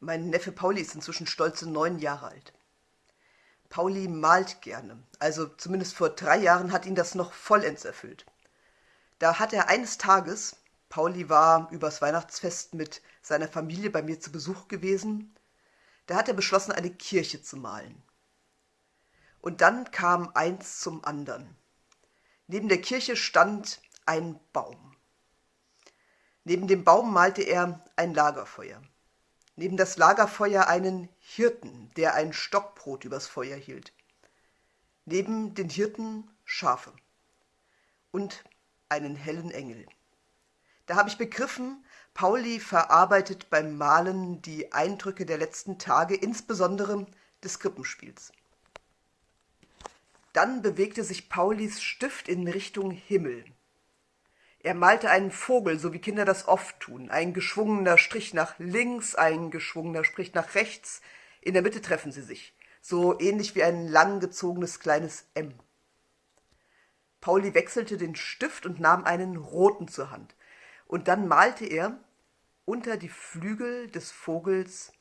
Mein Neffe Pauli ist inzwischen stolze neun Jahre alt. Pauli malt gerne, also zumindest vor drei Jahren hat ihn das noch vollends erfüllt. Da hat er eines Tages, Pauli war übers Weihnachtsfest mit seiner Familie bei mir zu Besuch gewesen, da hat er beschlossen, eine Kirche zu malen. Und dann kam eins zum anderen. Neben der Kirche stand ein Baum. Neben dem Baum malte er ein Lagerfeuer neben das Lagerfeuer einen Hirten, der ein Stockbrot übers Feuer hielt. Neben den Hirten Schafe und einen hellen Engel. Da habe ich begriffen, Pauli verarbeitet beim Malen die Eindrücke der letzten Tage, insbesondere des Krippenspiels. Dann bewegte sich Paulis Stift in Richtung Himmel. Er malte einen Vogel, so wie Kinder das oft tun. Ein geschwungener Strich nach links, ein geschwungener Strich nach rechts. In der Mitte treffen sie sich. So ähnlich wie ein langgezogenes kleines M. Pauli wechselte den Stift und nahm einen roten zur Hand. Und dann malte er unter die Flügel des Vogels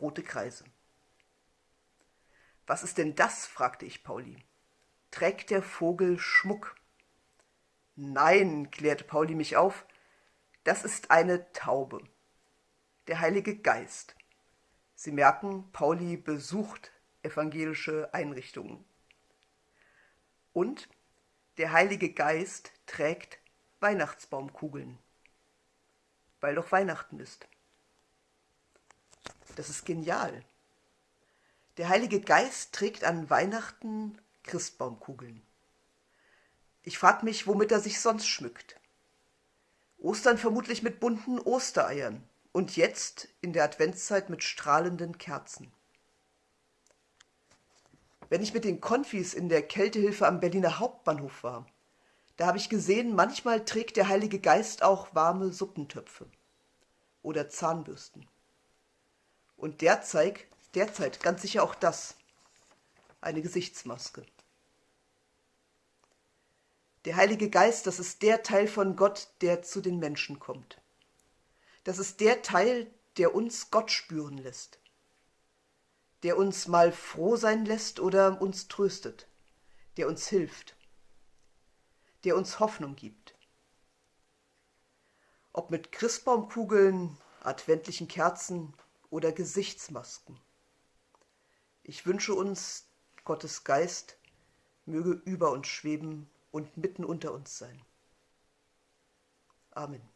rote Kreise. Was ist denn das? fragte ich Pauli. Trägt der Vogel Schmuck? Nein, klärte Pauli mich auf, das ist eine Taube. Der Heilige Geist. Sie merken, Pauli besucht evangelische Einrichtungen. Und der Heilige Geist trägt Weihnachtsbaumkugeln, weil doch Weihnachten ist. Das ist genial. Der Heilige Geist trägt an Weihnachten Christbaumkugeln. Ich frag mich, womit er sich sonst schmückt. Ostern vermutlich mit bunten Ostereiern und jetzt in der Adventszeit mit strahlenden Kerzen. Wenn ich mit den Konfis in der Kältehilfe am Berliner Hauptbahnhof war, da habe ich gesehen, manchmal trägt der Heilige Geist auch warme Suppentöpfe oder Zahnbürsten. Und derzeit, derzeit ganz sicher auch das, eine Gesichtsmaske. Der Heilige Geist, das ist der Teil von Gott, der zu den Menschen kommt. Das ist der Teil, der uns Gott spüren lässt. Der uns mal froh sein lässt oder uns tröstet. Der uns hilft. Der uns Hoffnung gibt. Ob mit Christbaumkugeln, adventlichen Kerzen oder Gesichtsmasken. Ich wünsche uns, Gottes Geist möge über uns schweben und mitten unter uns sein. Amen.